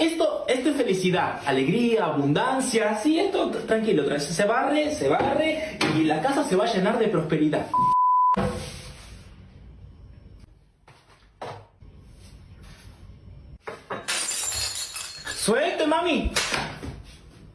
Esto, esto es felicidad, alegría, abundancia, sí, esto tranquilo, tra- se barre, se barre y la casa se va a llenar de prosperidad. Suelto, mami.